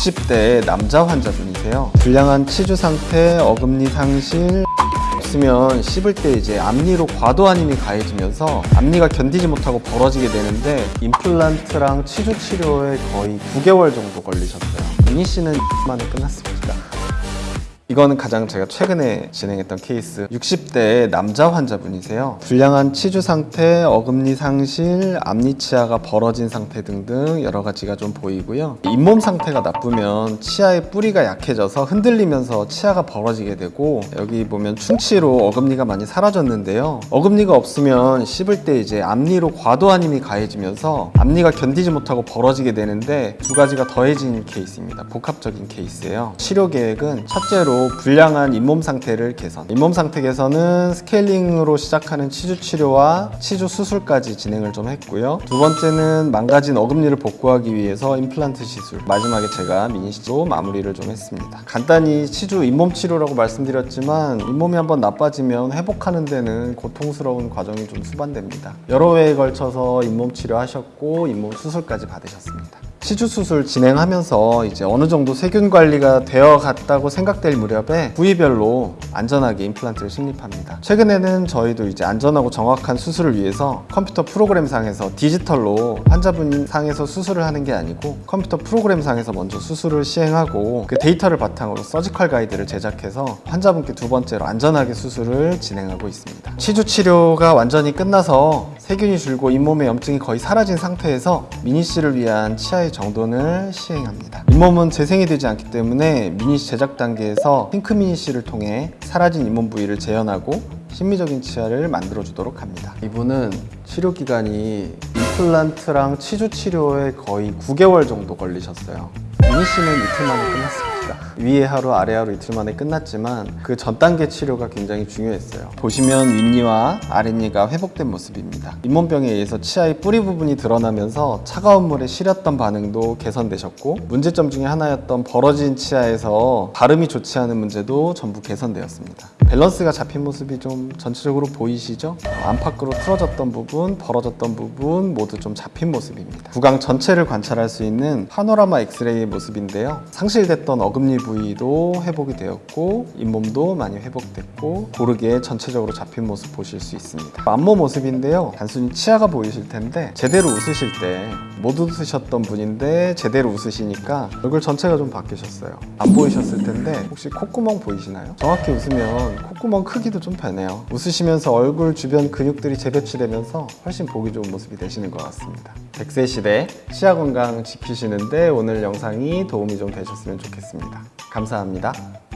60대 남자 환자분이세요. 불량한 치주 상태, 어금니 상실, 없으면 씹을 때 이제 앞니로 과도한 힘이 가해지면서 앞니가 견디지 못하고 벌어지게 되는데 임플란트랑 치주 치료에 거의 9개월 정도 걸리셨어요. 미니 씨는 만에 끝났습니다. 이거는 가장 제가 최근에 진행했던 케이스. 60대 남자 환자분이세요. 불량한 치주 상태, 어금니 상실, 앞니 치아가 벌어진 상태 등등 여러 가지가 좀 보이고요. 잇몸 상태가 나쁘면 치아의 뿌리가 약해져서 흔들리면서 치아가 벌어지게 되고 여기 보면 충치로 어금니가 많이 사라졌는데요. 어금니가 없으면 씹을 때 이제 앞니로 과도한 힘이 가해지면서 앞니가 견디지 못하고 벌어지게 되는데 두 가지가 더해진 케이스입니다. 복합적인 케이스예요. 치료 계획은 첫째로 불량한 잇몸 상태를 개선. 잇몸 상태 개선은 스케일링으로 시작하는 치주 치료와 치주 수술까지 진행을 좀 했고요. 두 번째는 망가진 어금니를 복구하기 위해서 임플란트 시술. 마지막에 제가 미니쉬로 마무리를 좀 했습니다. 간단히 치주 잇몸 치료라고 말씀드렸지만 잇몸이 한번 나빠지면 회복하는 데는 고통스러운 과정이 좀 수반됩니다. 여러 회에 걸쳐서 잇몸 치료하셨고 잇몸 수술까지 받으셨습니다 치주 수술 진행하면서 이제 어느 정도 세균 관리가 되어 갔다고 생각될 무렵에 부위별로 안전하게 임플란트를 식립합니다. 최근에는 저희도 이제 안전하고 정확한 수술을 위해서 컴퓨터 프로그램 상에서 디지털로 환자분 상에서 수술을 하는 게 아니고 컴퓨터 프로그램 상에서 먼저 수술을 시행하고 그 데이터를 바탕으로 surgical guide를 제작해서 환자분께 두 번째로 안전하게 수술을 진행하고 있습니다. 치주 치료가 완전히 끝나서 세균이 줄고 잇몸에 염증이 거의 사라진 상태에서 미니쉬를 위한 치아의 정돈을 시행합니다. 잇몸은 재생이 되지 않기 때문에 미니쉬 제작 단계에서 핑크 미니쉬를 통해 사라진 잇몸 부위를 재현하고 심미적인 치아를 만들어 주도록 합니다. 이분은 치료 기간이 임플란트랑 치주 치료에 거의 9개월 정도 걸리셨어요. 미니 씨는 이틀 만에 끝났습니다. 위에 하루 아래 하루 이틀 만에 끝났지만 그 전 단계 치료가 굉장히 중요했어요. 보시면 윗니와 아랫니가 회복된 모습입니다. 잇몸병에 의해서 치아의 뿌리 부분이 드러나면서 차가운 물에 시렸던 반응도 개선되셨고 문제점 중에 하나였던 벌어진 치아에서 발음이 좋지 않은 문제도 전부 개선되었습니다. 밸런스가 잡힌 모습이 좀 전체적으로 보이시죠? 안팎으로 틀어졌던 부분, 벌어졌던 부분 모두 좀 잡힌 모습입니다. 구강 전체를 관찰할 수 있는 파노라마 엑스레이의 모습인데요. 상실됐던 어금 니 부위도 회복이 되었고 잇몸도 많이 회복됐고 고르게 전체적으로 잡힌 모습 보실 수 있습니다. 안모 모습인데요. 단순히 치아가 보이실 텐데 제대로 웃으실 때 못 웃으셨던 분인데 제대로 웃으시니까 얼굴 전체가 좀 바뀌셨어요. 안 보이셨을 텐데 혹시 콧구멍 보이시나요? 정확히 웃으면 콧구멍 크기도 좀 변해요. 웃으시면서 얼굴 주변 근육들이 재배치되면서 훨씬 보기 좋은 모습이 되시는 것 같습니다. 100세 시대 치아 건강 지키시는데 오늘 영상이 도움이 좀 되셨으면 좋 겠습니다. 감사합니다